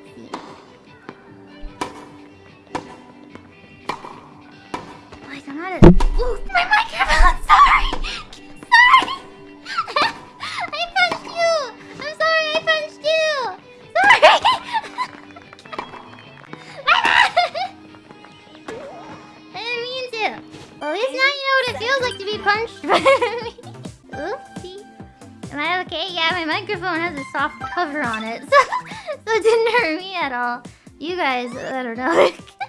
sexy. Why I'm not as... Ooh, my mic fell! Sorry! Sorry! I punched you! I'm sorry I punched you! Sorry! I didn't mean to. At least now you know what it feels like to be punched. Oopsie. Am I okay? Yeah, my microphone has a soft cover on it, so... so it didn't hurt me at all. You guys, I don't know.